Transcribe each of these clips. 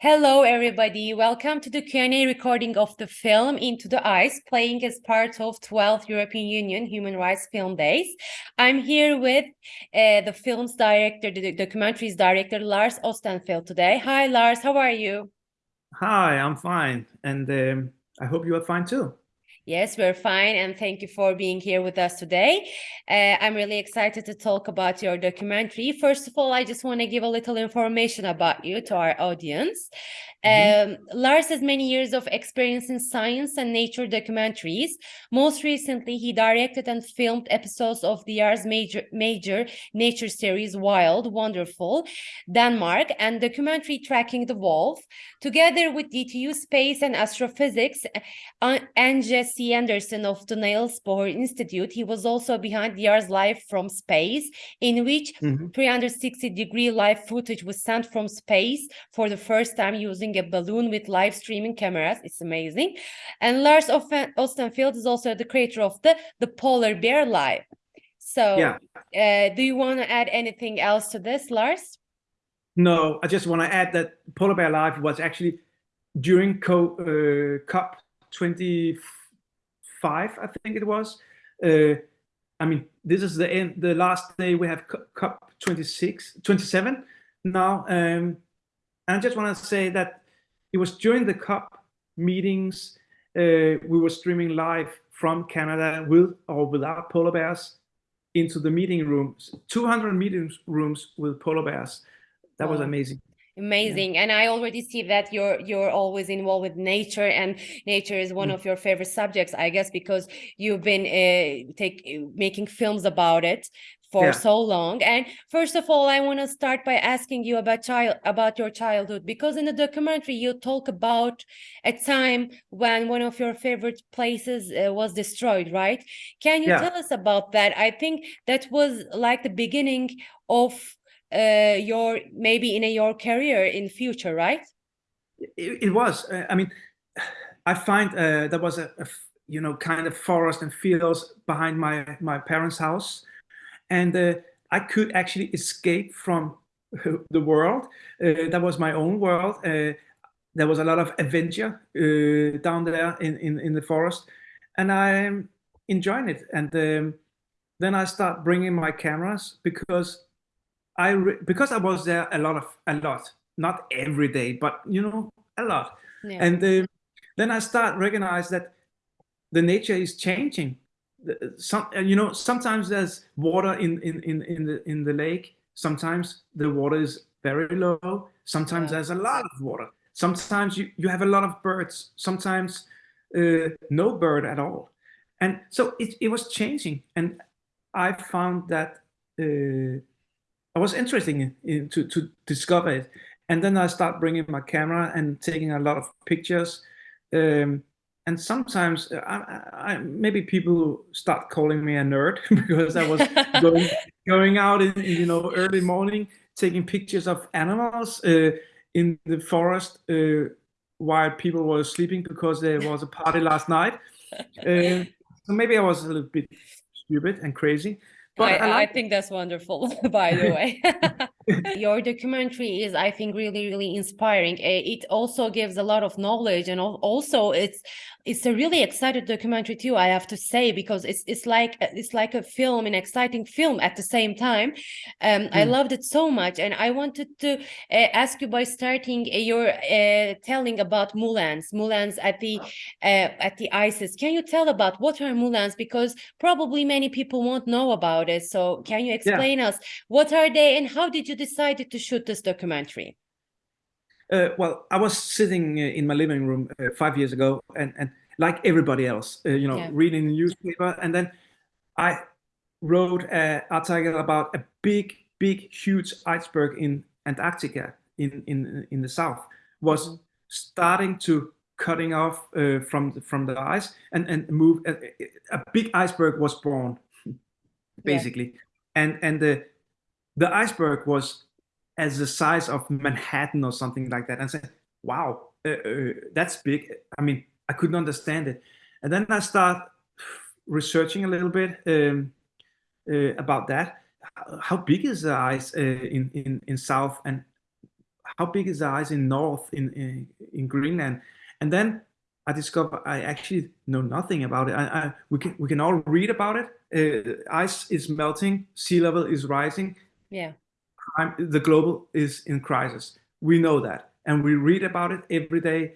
Hello, everybody. Welcome to the Q&A recording of the film Into the Ice, playing as part of 12th European Union Human Rights Film Days. I'm here with uh, the film's director, the documentary's director, Lars Ostenfeld today. Hi, Lars. How are you? Hi, I'm fine. And um, I hope you are fine too. Yes, we're fine. And thank you for being here with us today. Uh, I'm really excited to talk about your documentary. First of all, I just want to give a little information about you to our audience. Mm-hmm. Um, Lars has many years of experience in science and nature documentaries. Most recently, he directed and filmed episodes of the year's major, major nature series Wild, Wonderful, Denmark, and documentary Tracking the Wolf. Together with DTU Space and Astrophysics, uh, Anja C. Andersen of the Niels Bohr Institute, he was also behind the year's Live from Space, in which 360-degree mm-hmm. live footage was sent from space for the first time using a balloon with live streaming cameras. It's amazing. And Lars Ostenfeld is also the creator of the, the Polar Bear Live. So yeah. Uh, do you want to add anything else to this, Lars? No, I just want to add that Polar Bear Live was actually during Co uh, COP 25, I think it was. Uh, I mean, this is the end, the last day we have COP 26, 27 now. Um, and I just want to say that it was during the COP meetings, uh, we were streaming live from Canada with or without polar bears into the meeting rooms, 200 meeting rooms with polar bears. That was amazing amazing yeah. and i already see that you're you're always involved with nature and nature is one mm. of your favorite subjects i guess because you've been uh, take making films about it for yeah. so long and first of all i want to start by asking you about child about your childhood because in the documentary you talk about a time when one of your favorite places uh, was destroyed right can you yeah. tell us about that i think that was like the beginning of uh, your maybe in a, your career in future right it, it was uh, i mean i find uh, there was a, a you know kind of forest and fields behind my my parents house and uh, I could actually escape from the world. Uh, that was my own world. Uh, there was a lot of adventure uh, down there in, in, in the forest, and I'm enjoying it. And um, then I start bringing my cameras because I because I was there a lot of a lot, not every day, but you know a lot. Yeah. And uh, then I start recognize that the nature is changing. Some you know sometimes there's water in in in in the in the lake. Sometimes the water is very low. Sometimes yeah. there's a lot of water. Sometimes you you have a lot of birds. Sometimes uh, no bird at all. And so it, it was changing. And i found that uh, i was interested in, in, to to discover it and then i start bringing my camera and taking a lot of pictures um, and sometimes uh, I, I, maybe people start calling me a nerd because I was going going out in you know early morning taking pictures of animals uh, in the forest uh, while people were sleeping because there was a party last night. Uh, so maybe I was a little bit stupid and crazy. But I, I, I think that's wonderful, by the way. Your documentary is, I think, really, really inspiring. It also gives a lot of knowledge, and also it's it's a really excited documentary too. I have to say because it's it's like it's like a film, an exciting film at the same time. Um, mm. I hmm. loved it so much, and I wanted to uh, ask you by starting uh, your uh, telling about Moulins, Moulins at the uh, at the ISIS. Can you tell about what are Moulins? Because probably many people won't know about it. So can you explain yeah. us what are they and how did you decided to shoot this documentary? Uh, well, I was sitting uh, in my living room uh, five years ago, and, and like everybody else, uh, you know, yeah. reading the newspaper, and then I wrote an article about a big, big, huge iceberg in Antarctica, in in in the south, was mm -hmm. starting to cutting off uh, from from the ice and and move. A, a big iceberg was born, basically, yeah. and and the the iceberg was as the size of Manhattan or something like that. And I said, wow, uh, uh, that's big. I mean, I couldn't understand it. And then I start researching a little bit um, uh, about that. How big is the ice uh, in, in, in South and how big is the ice in north in in, in Greenland? And then I discover I actually know nothing about it. I, I, we can we can all read about it. Uh, ice is melting, sea level is rising. Yeah, crime, the global is in crisis. We know that, and we read about it every day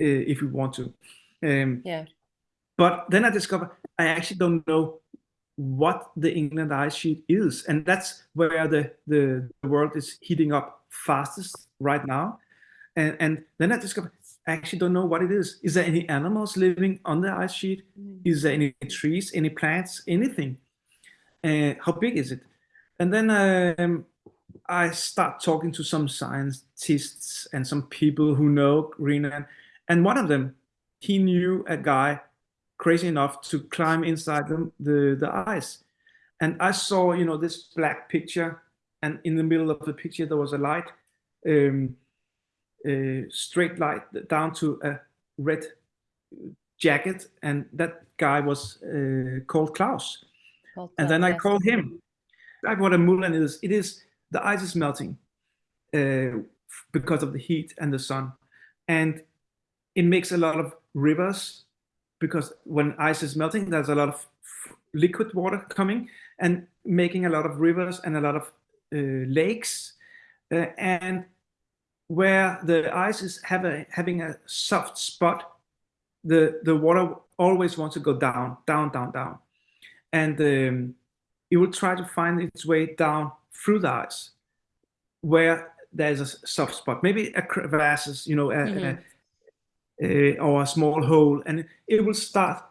uh, if we want to. Um, yeah. But then I discovered I actually don't know what the Greenland ice sheet is, and that's where the the, the world is heating up fastest right now. And and then I discovered I actually don't know what it is. Is there any animals living on the ice sheet? Mm. Is there any trees, any plants, anything? Uh, how big is it? And then um, I start talking to some scientists and some people who know Greenland. And one of them, he knew a guy crazy enough to climb inside the, the, the ice. And I saw, you know, this black picture, and in the middle of the picture there was a light, um, a straight light down to a red jacket, and that guy was uh, called Klaus. and then I called him. Like what a moulin is, it is the ice is melting uh, because of the heat and the sun, and it makes a lot of rivers because when ice is melting, there's a lot of liquid water coming and making a lot of rivers and a lot of uh, lakes. Uh, and where the ice is a, having a soft spot, the, the water always wants to go down, down, down, down. And um, it will try to find its way down through the ice where there's a soft spot, maybe a crevasse, you know, a, mm -hmm. a, uh, or a small hole, and it will start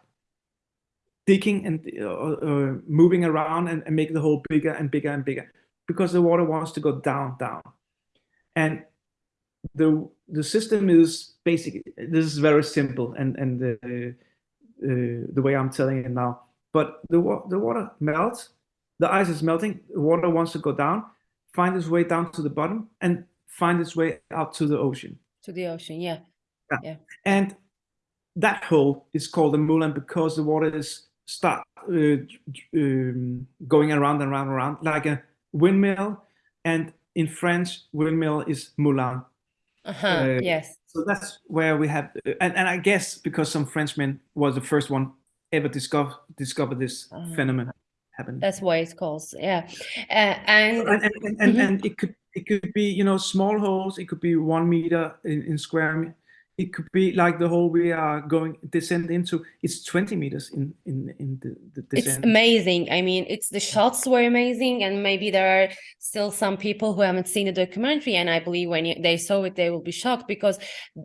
digging and uh, uh, moving around and, and, make the hole bigger and bigger and bigger because the water wants to go down, down. And the the system is basically this is very simple and and the uh, the way I'm telling it now. But the the water melts, the ice is melting, water wants to go down, find its way down to the bottom, and find its way out to the ocean. To the ocean, yeah. Yeah. yeah. And that hole is called the moulin because the water is start uh, um, going around and around and around like a windmill. And in French, windmill is moulin. Uh-huh, uh, yes. So that's where we have, uh, and, and I guess because some Frenchman was the first one ever discover discover this uh-huh. phenomenon That's why it's called, yeah. Uh, and and, and, and, mm-hmm. and, it could it could be you know small holes. It could be one meter in, in square it could be like the hole we are going descend into it's 20 meters in in in the, the descent. it's amazing i mean it's the shots were amazing and maybe there are still some people who haven't seen the documentary and i believe when they saw it they will be shocked because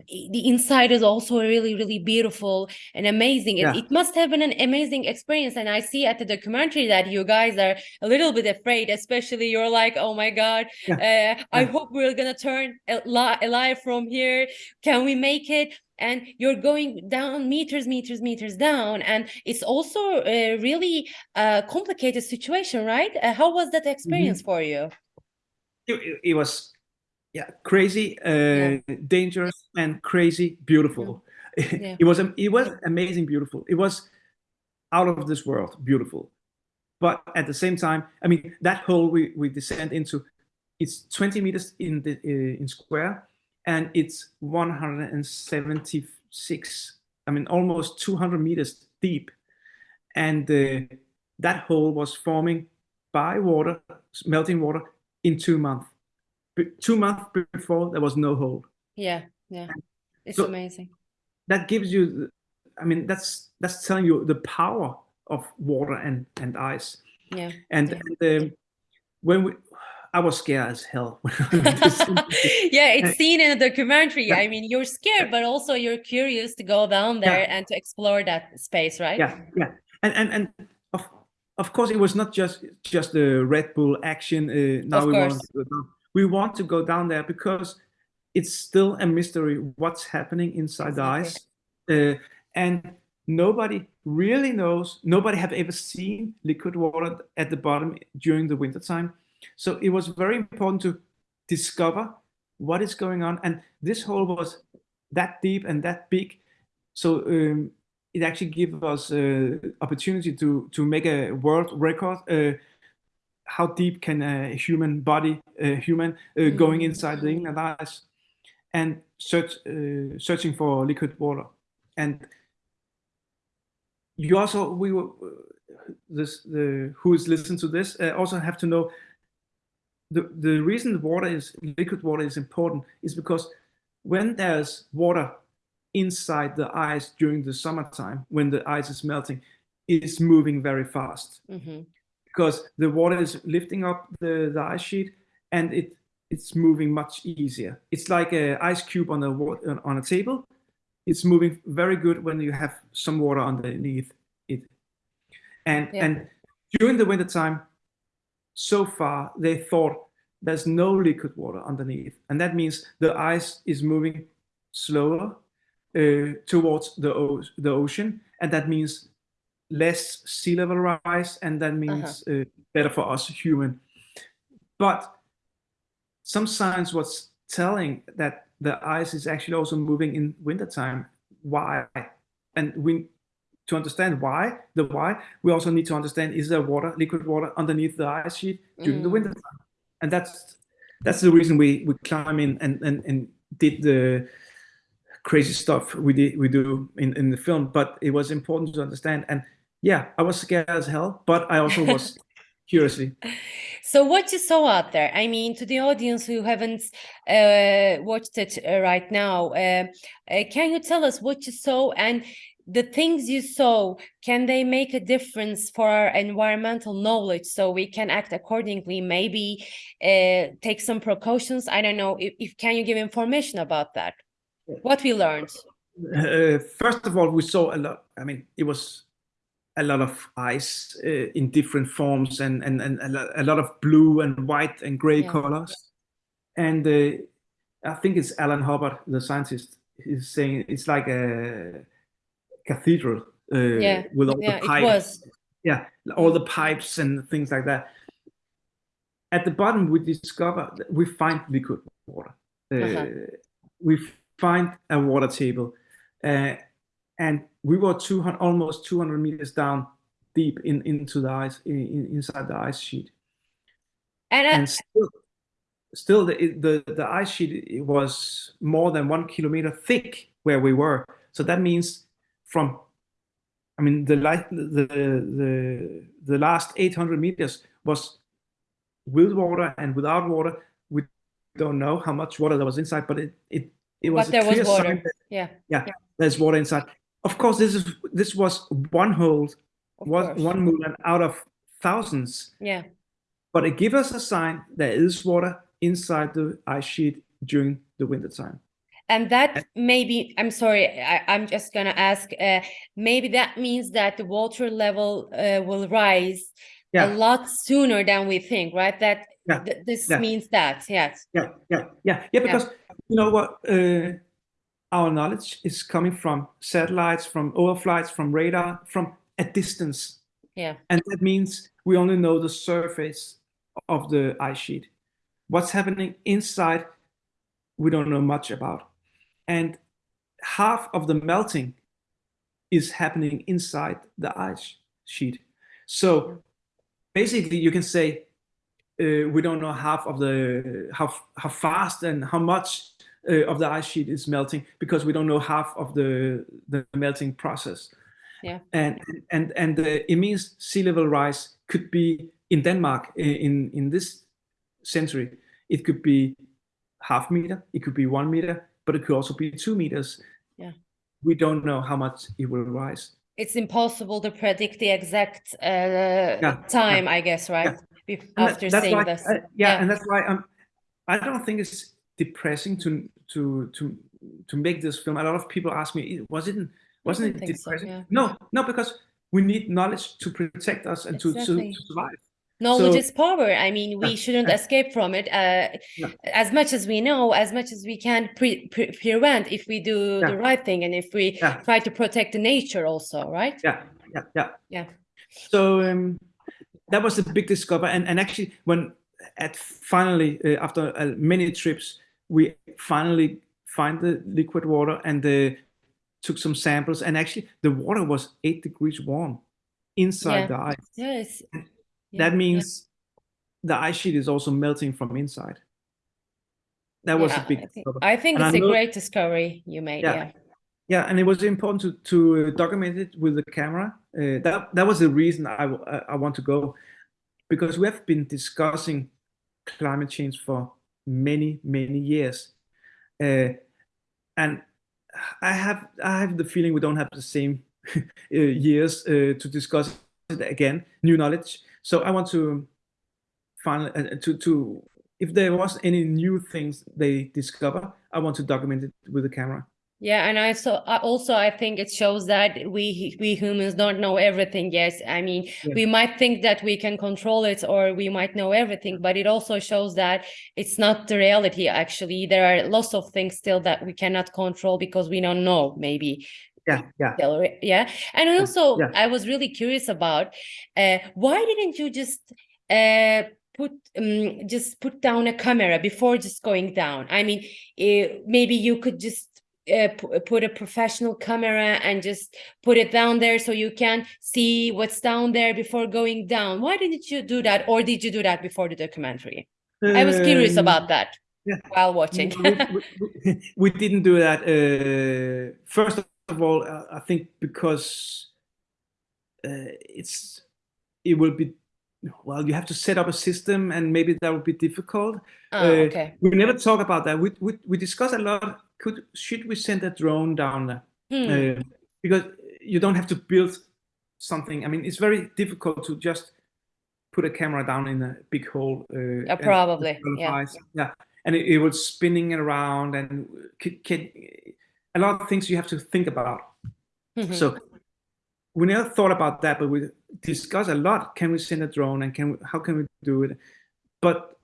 the inside is also really really beautiful and amazing yeah. it, it must have been an amazing experience and i see at the documentary that you guys are a little bit afraid especially you're like oh my god yeah. uh, yeah. i hope we're gonna turn alive from here can we make it and you're going down meters meters meters down. And it's also a really uh, complicated situation right? Uh, how was that experience mm -hmm. for you? It, it, was yeah crazy uh, yeah. dangerous and crazy beautiful. Yeah. it was it was amazing beautiful. It was out of this world beautiful. But at the same time i mean that hole we we descend into it's 20 meters in the uh, in square and it's 176 i mean almost 200 meters deep. And uh, that hole was forming by water melting water in two months. Two months before there was no hole. Yeah yeah. It's so amazing. that gives you i mean that's that's telling you the power of water and and ice. Yeah and, yeah. and um, when we I was scared as hell. yeah, it's seen in a documentary. Yeah. I mean, you're scared, but also you're curious to go down there yeah. and to explore that space, right? Yeah, yeah, and and and of of course, it was not just just the Red Bull action. Uh, now of we course. want to go down. we want to go down there because it's still a mystery what's happening inside exactly. the ice, uh, and nobody really knows. Nobody have ever seen liquid water at the bottom during the winter time so it was very important to discover what is going on. And this hole was that deep and that big. So um, it actually gave us uh, opportunity to, to make a world record. Uh, how deep can a human body, a human uh, going inside the inland ice, and search, uh, searching for liquid water. And you also, we were, this, the who is listening to this, uh, also have to know the the reason the water is liquid water is important is because when there's water inside the ice during the summertime, when the ice is melting, it's moving very fast Mhm. because the water is lifting up the, the ice sheet and it it's moving much easier. It's like a ice cube on a on a table. It's moving very good when you have some water underneath it. And Yeah. and during the winter time, so far they thought there's no liquid water underneath, and that means the ice is moving slower uh, towards the the ocean, and that means less sea level rise, and that means uh, better for us human. But some science was telling that the ice is actually also moving in wintertime. Why? And we to understand why, the why, we also need to understand is there water, liquid water underneath the ice sheet during the Mm. winter time? And that's that's the reason we we climb in and and, and did the crazy stuff we did we do in, in the film. But it was important to understand. And yeah, I was scared as hell, but I also was curiously. So what you saw out there, I mean, to the audience who haven't uh, watched it uh, right now, uh, uh, can you tell us what you saw and the things you saw, can they make a difference for our environmental knowledge so we can act accordingly, maybe uh, take some precautions? I don't know, if, if can you give information about that? What we learned? Uh, first of all, we saw a lot. I mean, it was a lot of ice uh, in different forms and and, and a, lo- a lot of blue and white and gray Yeah. colors. And uh, I think it's Alun Hubbard, the scientist, is saying it's like a cathedral uh, Yeah, with all yeah, the pipes. Yeah, all the pipes and things like that. At the bottom, we discover that we find liquid water. Uh, Uh-huh. We find a water table, uh, and we were 200, almost 200 meters down deep in into the ice, in, in- inside the ice sheet, And, and still, still the, the the ice sheet was more than one kilometer thick where we were. So that means from I mean, the light, the the the last 800 meters was with water and without water. We don't know how much water there was inside, but it it it was but there was water. that, Yeah, yeah, there's water inside. Of course, this is this was one hole, of was one moulin out of thousands, Yeah. but it gives us a sign there is water inside the ice sheet during the winter time. And that maybe, I'm sorry, I, I'm just gonna ask, uh, maybe that means that the water level uh, will rise a lot sooner than we think, right? That Yeah, th- this yeah. means that, yes. yeah, yeah, yeah, yeah. Because you know what, uh, our knowledge is coming from satellites, from overflights, from radar, from a distance, Yeah. and that means we only know the surface of the ice sheet. What's happening inside, we don't know much about, and half of the melting is happening inside the ice sheet. So basically, you can say uh, we don't know half of the how how fast and how much uh, of the ice sheet is melting because we don't know half of the the melting process. Yeah. And and and uh, it means sea level rise could be in Denmark in in this century. It could be half meter. It could be one meter, but it could also be two meters. Yeah. We don't know how much it will rise. It's impossible to predict the exact uh, time, I guess, right? And After seeing why, this. uh, yeah, and that's why I'm. I don't think it's depressing to to to to make this film. A lot of people ask me, was it wasn't it so, depressing? yeah. No, no, because we need knowledge to protect us and to, to, to survive. Knowledge So- is power. I mean, we shouldn't yeah. escape from it. Uh, Yeah. as much as we know, as much as we can pre pre prevent if we do the right thing and if we Yeah. try to protect the nature also, right? Yeah, yeah, yeah. Yeah. So um, that was a big discovery, and and actually when at finally uh, after uh, many trips we finally find the liquid water and uh, took some samples, and actually the water was eight degrees warm inside Yeah. the ice. Yes. That Yeah, yeah. means the ice sheet is also melting from inside. That was Yeah, a big I think. I think it's I a know- great discovery you made. Yeah. Yeah. Yeah, and it was important to to document it with the camera. Uh, that that was the reason I I want to go, because we have been discussing climate change for many many years, uh, and I have I have the feeling we don't have the same uh, years uh, to discuss it again, new knowledge. So I want to find uh, to to if there was any new things they discover, I want to document it with the camera. Yeah, and I so I also I think it shows that we we humans don't know everything. Yes, I mean Yeah. we might think that we can control it or we might know everything, but it also shows that it's not the reality. Actually, there are lots of things still that we cannot control because we don't know. Maybe Yeah, yeah. yeah. And also, yeah. I was really curious about uh, why didn't you just uh, put um, just put down a camera before just going down? I mean, uh, maybe you could just uh, put a professional camera and just put it down there so you can see what's down there before going down. Why didn't you do that, or did you do that before the documentary? I was curious Um, about that yeah. while watching. we, we- we- we didn't do that. Uh, first of all, uh, I think because uh, it's it will be well, you have to set up a system, and maybe that would be difficult. Oh, Uh, okay. We never talk about that. We we we discuss a lot. Could should we send a drone down there? Hmm. Uh, because you don't have to build something. I mean, it's very difficult to just put a camera down in a big hole. Uh, probably, yeah. yeah, and it, it was spinning around, and can, can, a lot of things you have to think about. Mhm. So we never thought about that, but we discuss a lot. Can we send a drone, and can we, how can we do it? But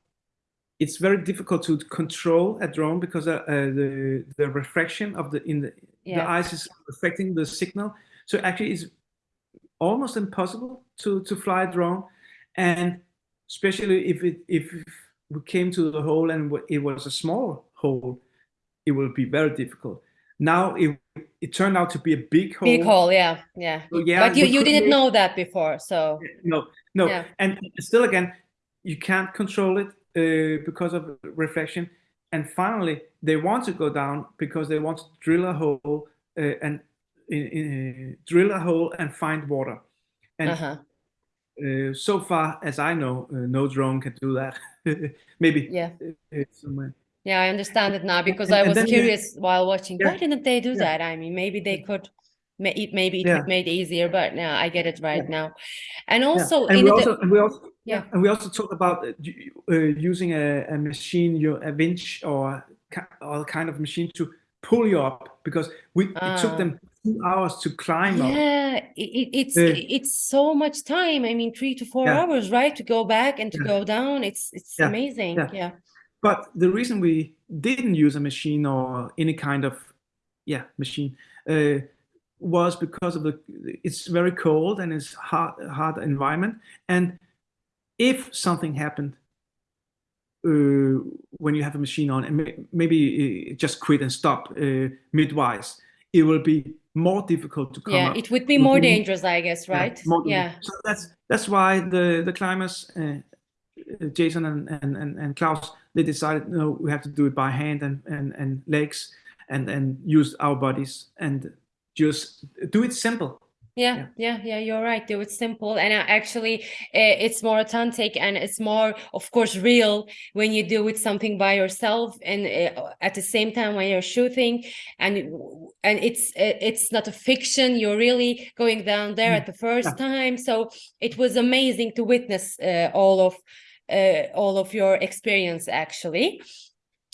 it's very difficult to control a drone because uh, uh, the the refraction of the in the Yeah. the ice is affecting the signal. So actually, it's almost impossible to to fly a drone, and especially if it if we came to the hole and it was a small hole, it will be very difficult. Now it it turned out to be a big hole. Big hole, yeah, yeah. So, yeah, But you, you didn't know that before, so No, no, Yeah. and still again, you can't control it uh, because of reflection. And finally, they want to go down because they want to drill a hole uh, and uh, drill a hole and find water. And uh-huh. uh, so far as I know, uh, no drone can do that. Maybe Yeah. uh, somewhere. Yeah, I understand it now because and- I was curious while watching. Why didn't they do Yeah. that? I mean, maybe they could. ma- It maybe it Yeah. would made easier, but now I get it right Yeah. now. And Yeah. also and in we also, we also, Yeah. yeah, and we also talk about uh, uh, using a, a machine, you a winch or or kind of machine to pull you up because we it Ah. took them two hours to climb up. yeah, it, it, it's Uh, it's so much time. I mean, three to four Yeah. hours, right, to go back and to Yeah. go down. It's it's Yeah. amazing. Yeah. Yeah. But the reason we didn't use a machine or any kind of yeah machine uh, was because of the it's very cold and it's hard hard environment and if something happened uh, when you have a machine on and maybe just quit and stop uh, midwise it will be more difficult to come Yeah, up it would be It would more dangerous, I guess, Yeah, right? more Yeah. So that's that's why the the climbers, uh, uh, Jason and, and and and Klaus, they decided no, we have to do it by hand and and and legs, and and use our bodies and just do it simple. Yeah, Yeah. yeah, you're right. Do it simple, and uh, actually, uh, it's more authentic and it's more, of course, real when you do it something by yourself, and uh, at the same time when you're shooting, and and it's uh, it's not a fiction. You're really going down there Mm, at the first yeah. time, so it was amazing to witness uh, all of uh, all of your experience, actually.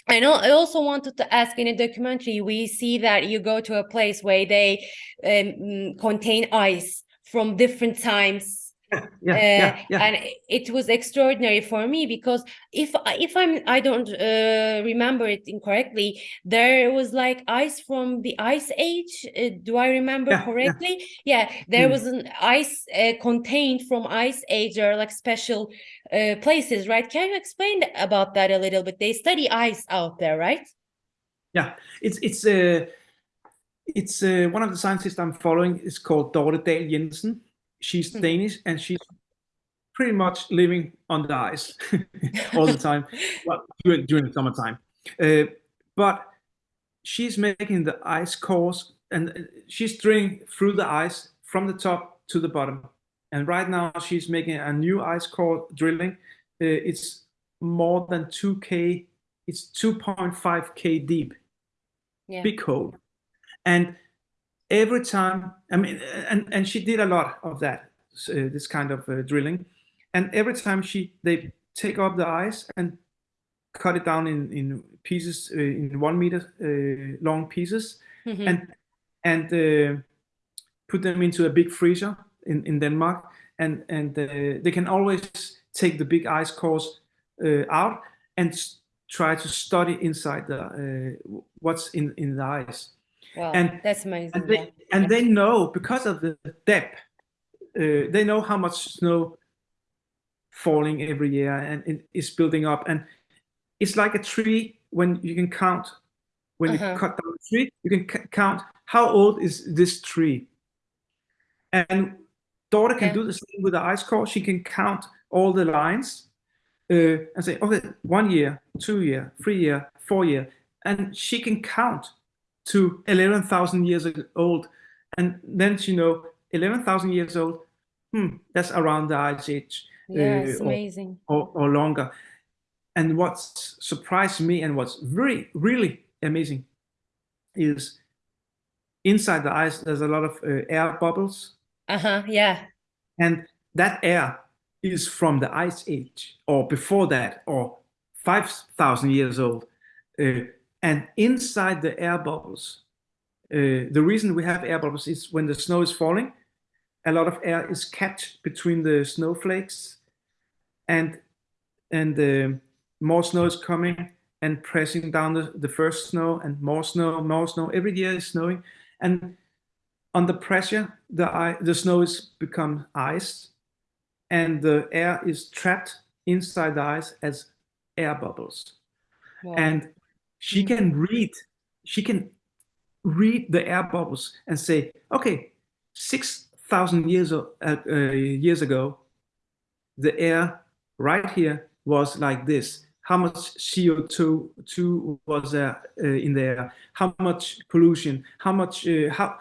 I know. I also wanted to ask in a documentary, we see that you go to a place where they um, mm, contain ice from different times. Yeah, yeah, Uh, yeah, yeah. and it was extraordinary for me because if I- if I'm I don't uh, remember it incorrectly, there was like ice from the ice age. Uh, do I remember correctly? Yeah, there Mm. was an ice uh, contained from ice age or like special uh, places, right? Can you explain about that a little bit? They study ice out there, right? Yeah, it's it's uh, it's uh, one of the scientists I'm following is called Dorthe Dahl-Jensen. She's Hmm. Danish and she's pretty much living on the ice all the time well, during, during summertime. Uh, but she's making the ice cores and she's drilling through the ice from the top to the bottom. And right now she's making a new ice core drilling. Uh, it's more than 2K, it's 2.5K deep, yeah. big hole. And every time, I mean, and, and she did a lot of that, uh, this kind of uh, drilling. And every time she, they take up the ice and cut it down in, in pieces, uh, in one meter uh, long pieces, mm -hmm. and, and uh, put them into a big freezer in, in Denmark. And, and they can always take the big ice cores out and try to study inside the what's in, in the ice. Wow, and that's amazing. And they, yeah. and they know because of the depth, uh, they know how much snow falling every year and it is building up. And it's like a tree when you can count, when uh -huh. you uh-huh. cut down a tree, you can count how old is this tree. And Dorthe can yeah. do the same with the ice core. She can count all the lines uh, and say, okay, one year, two year, three year, four year. And she can count to 11,000 years old. And then you know 11,000 years old, hmm, that's around the ice age. Yes, uh, amazing. Or, or, or, longer. And what surprised me and what's very, really amazing is inside the ice, there's a lot of uh, air bubbles. Uh-huh, yeah. And that air is from the ice age or before that or 5,000 years old. Uh, and inside the air bubbles, uh, the reason we have air bubbles is when the snow is falling, a lot of air is catch between the snowflakes and and uh, more snow is coming and pressing down the, the first snow and more snow, more snow. Every year is snowing. And under pressure, the, the snow is become ice and the air is trapped inside the ice as air bubbles. Wow. And she can read, she can read the air bubbles and say, okay, 6,000 years, uh, uh, years ago, the air right here was like this. How much CO2 was there uh, in there? How much pollution? How much, uh, how,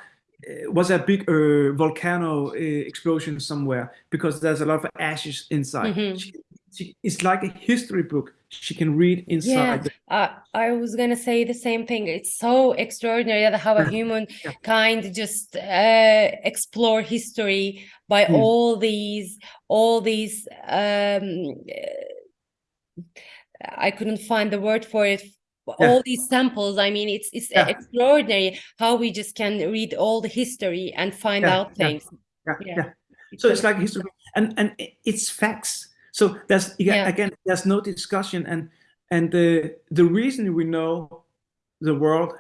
uh, was a big uh, volcano uh, explosion somewhere because there's a lot of ashes inside. Mm -hmm. she, she, it's like a history book she can read inside. Yeah, uh, I was gonna say the same thing. It's so extraordinary that how a human yeah. kind just uh, explore history by mm. all these, all these. Um, I couldn't find the word for it. Yeah. All these samples. I mean, it's it's extraordinary how we just can read all the history and find out things. Yeah, yeah. So it's like history, and and it's facts so there's yeah. again, there's no discussion, and and the the reason we know the world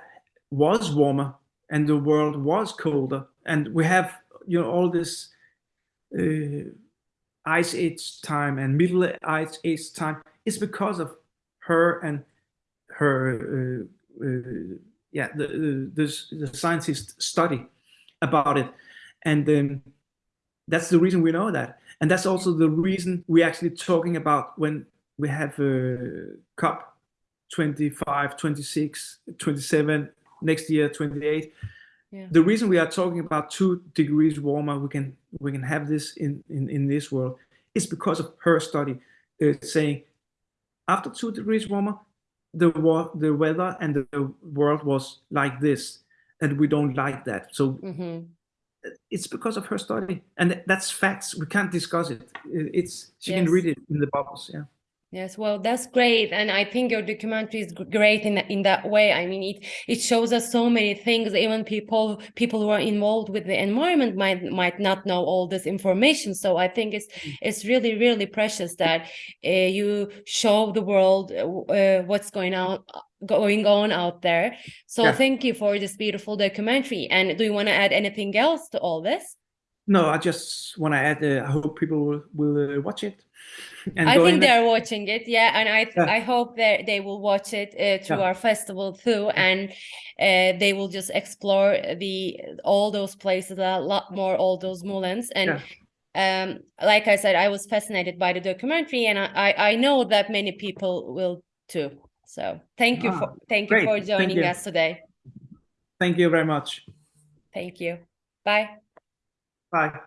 was warmer and the world was colder, and we have you know all this uh, ice age time and middle ice age time is because of her and her uh, uh, yeah the, the the scientists study about it and then that's the reason we know that and that's also the reason we're actually talking about when we have a COP 25, 26, 27, next year 28. Yeah. The reason we are talking about two degrees warmer, we can we can have this in in, in this world, is because of her study uh, saying after two degrees warmer, the war, the weather and the world was like this, and we don't like that. So mm -hmm it's because of her study and that's facts. We can't discuss it. It's she yes. can read it in the bubbles yeah Yes, well, that's great, and I think your documentary is great in in that way. I mean, it it shows us so many things. Even people people who are involved with the environment might might not know all this information. So I think it's mm. it's really really precious that uh, you show the world uh, what's going on going on out there. So yeah. thank you for this beautiful documentary. And do you want to add anything else to all this? No, I just want to add. Uh, I hope people will, will uh, watch it. And I think they're watching it, yeah, and I yeah. I hope that they will watch it uh, through yeah. our festival too, and uh, they will just explore the all those places a lot more, all those moulins, and um, like I said, I was fascinated by the documentary, and I I, know that many people will too. So thank you for Ah, thank you great. for Thank joining you. us today. Thank you very much. Thank you. Bye. Bye.